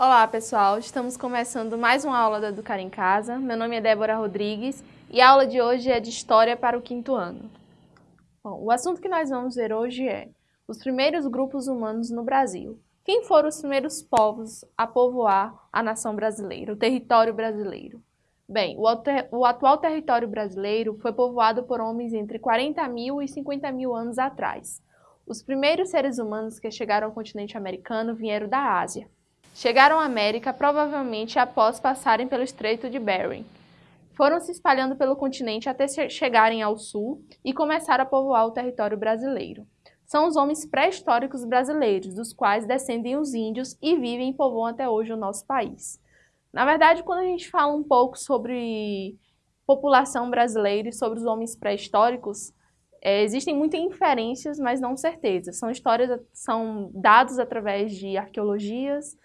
Olá pessoal, estamos começando mais uma aula da Educar em Casa. Meu nome é Débora Rodrigues e a aula de hoje é de História para o quinto ano. Bom, o assunto que nós vamos ver hoje é os primeiros grupos humanos no Brasil. Quem foram os primeiros povos a povoar a nação brasileira, o território brasileiro? Bem, o, o atual território brasileiro foi povoado por homens entre 40 mil e 50 mil anos atrás. Os primeiros seres humanos que chegaram ao continente americano vieram da Ásia. Chegaram à América provavelmente após passarem pelo Estreito de Bering. Foram se espalhando pelo continente até chegarem ao sul e começaram a povoar o território brasileiro. São os homens pré-históricos brasileiros, dos quais descendem os índios e vivem e povoam até hoje o nosso país. Na verdade, quando a gente fala um pouco sobre população brasileira e sobre os homens pré-históricos, é, existem muitas inferências, mas não certezas. São histórias, são dados através de arqueologias,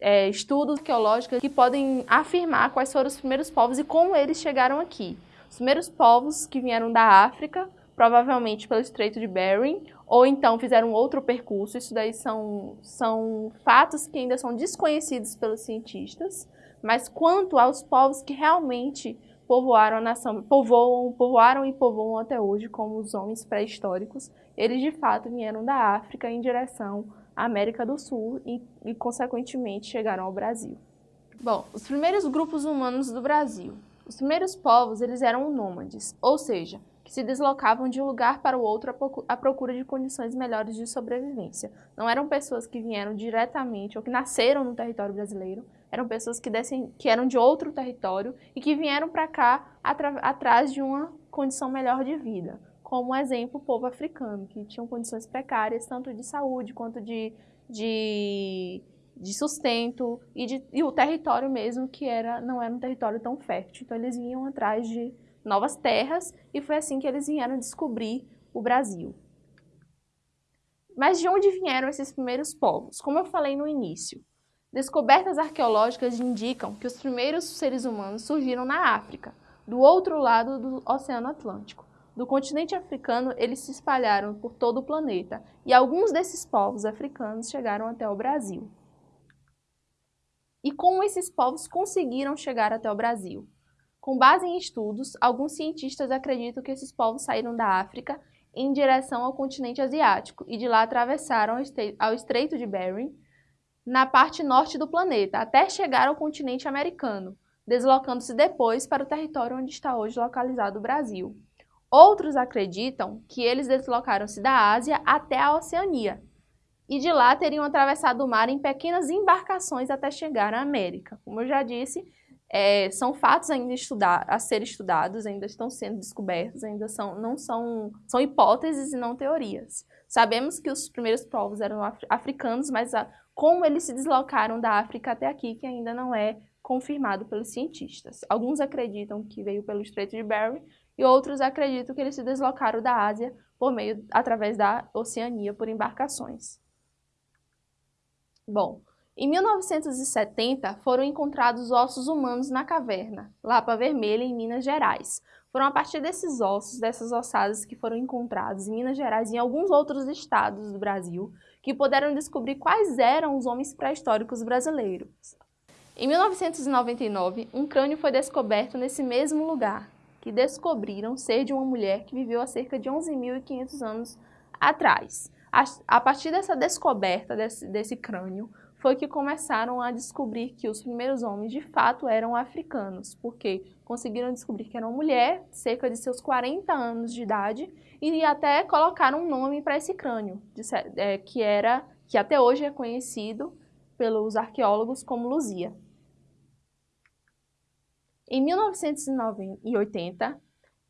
é, estudos arqueológicos que podem afirmar quais foram os primeiros povos e como eles chegaram aqui. Os primeiros povos que vieram da África, provavelmente pelo Estreito de Bering, ou então fizeram outro percurso. Isso daí são, são fatos que ainda são desconhecidos pelos cientistas. Mas quanto aos povos que realmente povoaram a nação, povoam, povoaram e povoam até hoje, como os homens pré-históricos, eles de fato vieram da África em direção América do Sul e, e, consequentemente, chegaram ao Brasil. Bom, os primeiros grupos humanos do Brasil. Os primeiros povos, eles eram nômades, ou seja, que se deslocavam de um lugar para o outro à procura de condições melhores de sobrevivência. Não eram pessoas que vieram diretamente ou que nasceram no território brasileiro, eram pessoas que, descem, que eram de outro território e que vieram para cá atrás de uma condição melhor de vida como exemplo o povo africano, que tinham condições precárias, tanto de saúde quanto de, de, de sustento, e, de, e o território mesmo, que era, não era um território tão fértil. Então eles vinham atrás de novas terras, e foi assim que eles vieram descobrir o Brasil. Mas de onde vieram esses primeiros povos? Como eu falei no início, descobertas arqueológicas indicam que os primeiros seres humanos surgiram na África, do outro lado do Oceano Atlântico. Do continente africano, eles se espalharam por todo o planeta e alguns desses povos africanos chegaram até o Brasil. E como esses povos conseguiram chegar até o Brasil? Com base em estudos, alguns cientistas acreditam que esses povos saíram da África em direção ao continente asiático e de lá atravessaram ao Estreito de Bering, na parte norte do planeta, até chegar ao continente americano, deslocando-se depois para o território onde está hoje localizado o Brasil. Outros acreditam que eles deslocaram-se da Ásia até a Oceania e de lá teriam atravessado o mar em pequenas embarcações até chegar à América. Como eu já disse, é, são fatos ainda estudar, a ser estudados, ainda estão sendo descobertos, ainda são, não são, são hipóteses e não teorias. Sabemos que os primeiros povos eram africanos, mas a, como eles se deslocaram da África até aqui, que ainda não é confirmado pelos cientistas. Alguns acreditam que veio pelo Estreito de Bering, e outros acreditam que eles se deslocaram da Ásia por meio, através da Oceania por embarcações. Bom, em 1970 foram encontrados ossos humanos na caverna, Lapa Vermelha, em Minas Gerais. Foram a partir desses ossos, dessas ossadas que foram encontrados em Minas Gerais e em alguns outros estados do Brasil, que puderam descobrir quais eram os homens pré-históricos brasileiros. Em 1999, um crânio foi descoberto nesse mesmo lugar, que descobriram ser de uma mulher que viveu há cerca de 11.500 anos atrás. A, partir dessa descoberta desse, desse crânio, foi que começaram a descobrir que os primeiros homens de fato eram africanos, porque conseguiram descobrir que era uma mulher, cerca de seus 40 anos de idade, e até colocaram um nome para esse crânio, é, que era que até hoje é conhecido pelos arqueólogos como Luzia. Em 1980,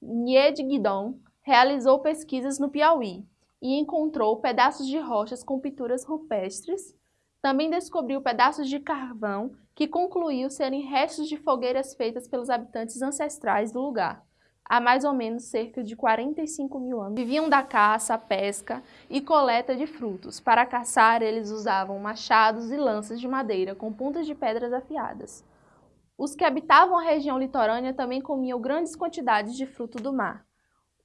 Nied Guidon realizou pesquisas no Piauí e encontrou pedaços de rochas com pinturas rupestres. Também descobriu pedaços de carvão que concluiu serem restos de fogueiras feitas pelos habitantes ancestrais do lugar. Há mais ou menos cerca de 45 mil anos. Viviam da caça, pesca e coleta de frutos. Para caçar, eles usavam machados e lanças de madeira com pontas de pedras afiadas. Os que habitavam a região litorânea também comiam grandes quantidades de fruto do mar.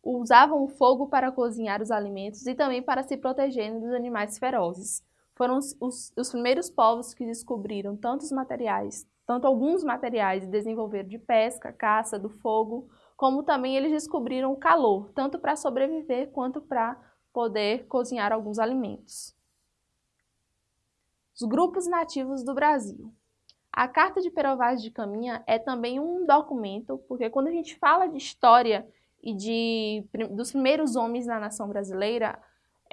Usavam o fogo para cozinhar os alimentos e também para se protegerem dos animais ferozes. foram os, os, os primeiros povos que descobriram tantos materiais, tanto alguns materiais desenvolveram de pesca, caça, do fogo, como também eles descobriram o calor, tanto para sobreviver quanto para poder cozinhar alguns alimentos. Os grupos nativos do Brasil. A Carta de Perovaz de Caminha é também um documento, porque quando a gente fala de história e de, dos primeiros homens na nação brasileira,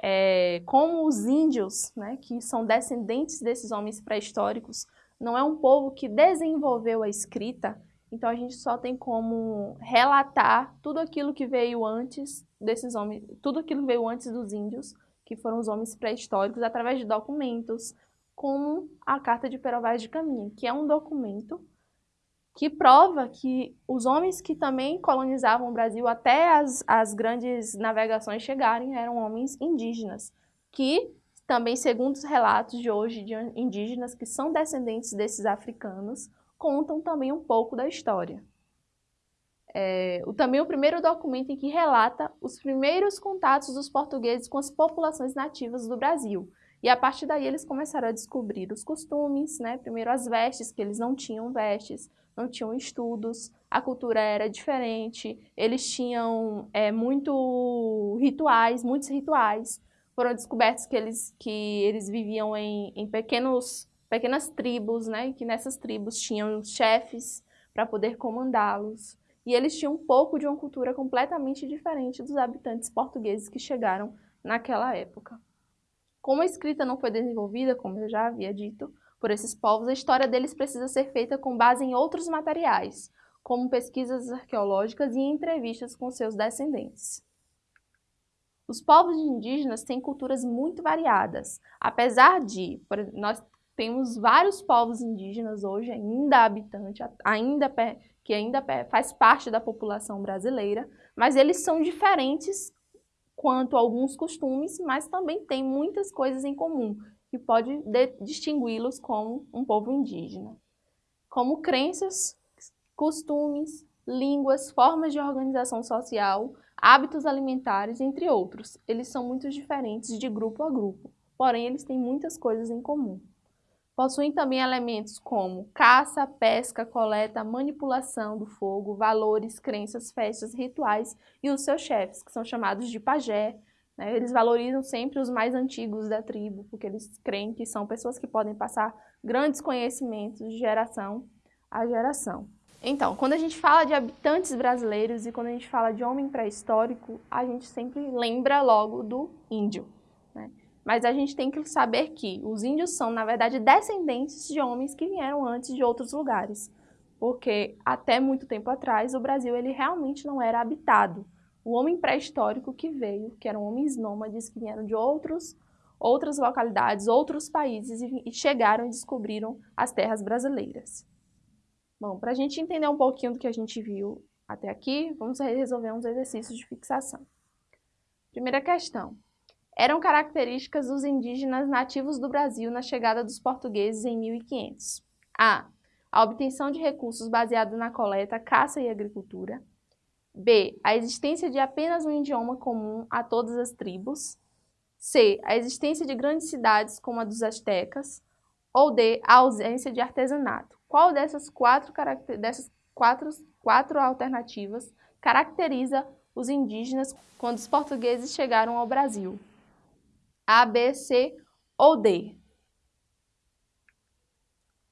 é, como os índios, né, que são descendentes desses homens pré-históricos, não é um povo que desenvolveu a escrita, então a gente só tem como relatar tudo aquilo que veio antes desses homens, tudo aquilo que veio antes dos índios, que foram os homens pré-históricos, através de documentos, como a Carta de Perovaz de Caminha, que é um documento que prova que os homens que também colonizavam o Brasil até as, as grandes navegações chegarem eram homens indígenas, que também, segundo os relatos de hoje de indígenas que são descendentes desses africanos, contam também um pouco da história. É, também o primeiro documento em que relata os primeiros contatos dos portugueses com as populações nativas do Brasil. E a partir daí eles começaram a descobrir os costumes, né? primeiro as vestes, que eles não tinham vestes, não tinham estudos, a cultura era diferente, eles tinham é, muito rituais, muitos rituais. Foram descobertos que eles, que eles viviam em, em pequenos, pequenas tribos, né? E que nessas tribos tinham chefes para poder comandá-los. E eles tinham um pouco de uma cultura completamente diferente dos habitantes portugueses que chegaram naquela época. Como a escrita não foi desenvolvida, como eu já havia dito, por esses povos, a história deles precisa ser feita com base em outros materiais, como pesquisas arqueológicas e entrevistas com seus descendentes. Os povos indígenas têm culturas muito variadas, apesar de nós temos vários povos indígenas hoje ainda habitantes, ainda que ainda faz parte da população brasileira, mas eles são diferentes quanto alguns costumes, mas também têm muitas coisas em comum, que pode distingui-los como um povo indígena, como crenças, costumes, línguas, formas de organização social, hábitos alimentares, entre outros. Eles são muito diferentes de grupo a grupo, porém eles têm muitas coisas em comum. Possuem também elementos como caça, pesca, coleta, manipulação do fogo, valores, crenças, festas, rituais e os seus chefes, que são chamados de pajé, né? Eles valorizam sempre os mais antigos da tribo, porque eles creem que são pessoas que podem passar grandes conhecimentos de geração a geração. Então, quando a gente fala de habitantes brasileiros e quando a gente fala de homem pré-histórico, a gente sempre lembra logo do índio. Né? Mas a gente tem que saber que os índios são, na verdade, descendentes de homens que vieram antes de outros lugares. Porque até muito tempo atrás, o Brasil ele realmente não era habitado o homem pré-histórico que veio, que eram homens nômades que vieram de outros, outras localidades, outros países e chegaram e descobriram as terras brasileiras. Bom, para a gente entender um pouquinho do que a gente viu até aqui, vamos resolver uns exercícios de fixação. Primeira questão. Eram características dos indígenas nativos do Brasil na chegada dos portugueses em 1500? A. A obtenção de recursos baseados na coleta, caça e agricultura. B. A existência de apenas um idioma comum a todas as tribos. C. A existência de grandes cidades como a dos astecas. Ou D. A ausência de artesanato. Qual dessas quatro, dessas quatro, quatro alternativas caracteriza os indígenas quando os portugueses chegaram ao Brasil? A, B, C ou D?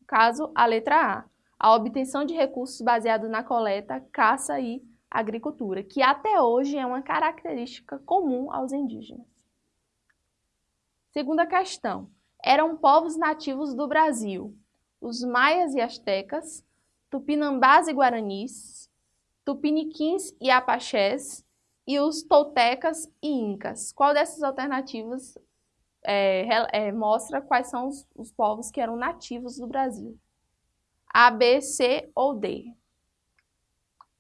Caso, a letra A. A obtenção de recursos baseado na coleta, caça e agricultura, que até hoje é uma característica comum aos indígenas. Segunda questão. Eram povos nativos do Brasil os maias e astecas, tupinambás e guaranis, tupiniquins e apaxés e os toltecas e incas. Qual dessas alternativas é, é, mostra quais são os, os povos que eram nativos do Brasil? A, B, C ou D?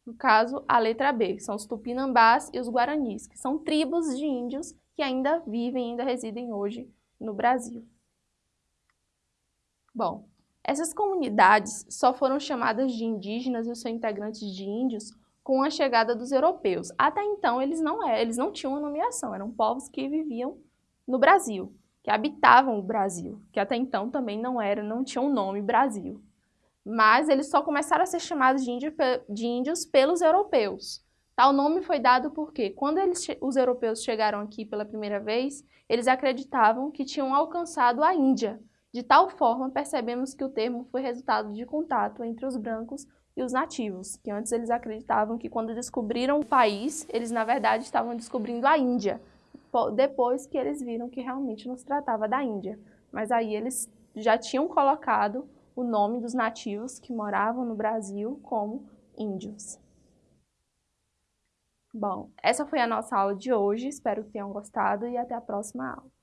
No caso, a letra B, são os tupinambás e os guaranis, que são tribos de índios que ainda vivem, ainda residem hoje no Brasil. Bom, essas comunidades só foram chamadas de indígenas e os seus integrantes de índios com a chegada dos europeus. Até então, eles não, eram, eles não tinham uma nomeação, eram povos que viviam no Brasil. que habitavam o Brasil, que até então também não era, não tinha um nome Brasil. Mas eles só começaram a ser chamados de, índio, de índios pelos europeus. Tal nome foi dado porque, quando eles, os europeus chegaram aqui pela primeira vez, eles acreditavam que tinham alcançado a Índia. De tal forma, percebemos que o termo foi resultado de contato entre os brancos e os nativos, que antes eles acreditavam que quando descobriram o país, eles na verdade estavam descobrindo a Índia, depois que eles viram que realmente não se tratava da Índia. Mas aí eles já tinham colocado o nome dos nativos que moravam no Brasil como índios. Bom, essa foi a nossa aula de hoje, espero que tenham gostado e até a próxima aula.